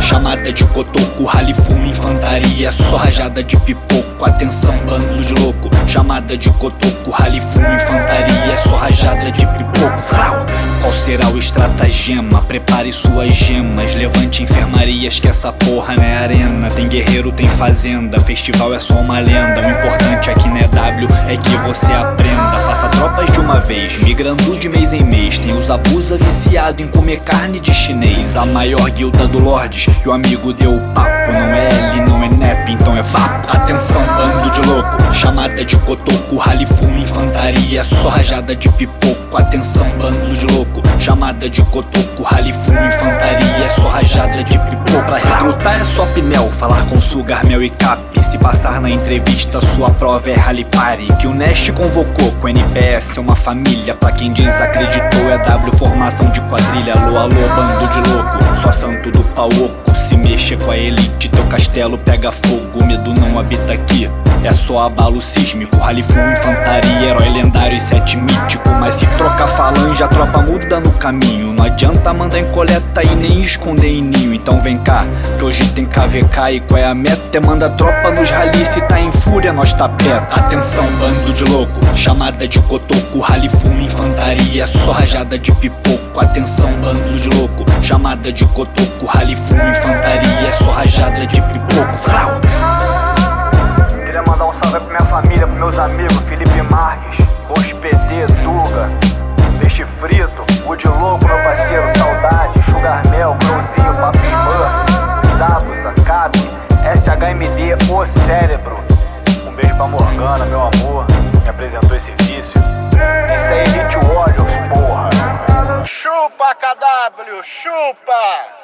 Chamada de cotoco, rally fumo, infantaria Só rajada de pipoco, atenção bando de louco Chamada de cotoco, rally fumo, infantaria Só rajada de pipoco, frau Qual será o estratagema? Prepare suas gemas Levante enfermarias que essa porra não é arena. Tem guerreiro, tem fazenda Festival é só uma lenda. O importante aqui não é W, é que você aprenda Tropas de uma vez, migrando de mês em mês. Tem os abusa viciado em comer carne de chinês. A maior guilda do Lordes E o amigo deu papo. Não é L, não é NEP, então é vapo. Atenção, bando de louco Chamada de cotoco, rally fumo, infantaria. Só rajada de pipoco Atenção, bando de louco. Chamada de cotoco, rally fumo, infantaria. Só rajada de pipoco Pra recrutar é só pinel Falar com sugar, mel e cap. Se passar na entrevista, sua prova é rally party. Que o Nest convocou com NPS é uma família. Pra quem desacreditou é W formação de quadrilha. Alô, alô, bando de louco. Só santo do pau oco Se mexer com a elite, teu castelo pega fogo Medo não habita aqui é só abalo sísmico, rally full, infantaria, herói lendário e sete mítico Mas se trocar falange, a tropa muda no caminho. Não adianta mandar em coleta e nem esconder em ninho. Então vem cá, que hoje tem KVK e qual é a meta? É manda tropa nos rally, se tá em fúria nós tá perto. Atenção bando de louco, chamada de cotoco, rally full, infantaria Só rajada de pipoco, atenção bando de louco Chamada de cotoco, rally full, infantaria Só rajada de pipoco, frau SHMD, O Cérebro. Um beijo pra Morgana, meu amor, me apresentou esse vício. Isso aí, Elite Warriors, porra. Chupa, KW, chupa!